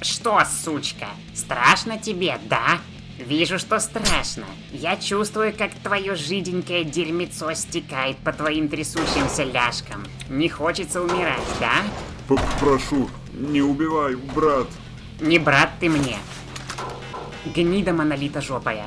что, сучка, страшно тебе, да? Вижу, что страшно. Я чувствую, как твое жиденькое дерьмецо стекает по твоим трясущимся ляжкам. Не хочется умирать, да? П Прошу, не убивай, брат. Не брат ты мне. Гнида монолита жопая.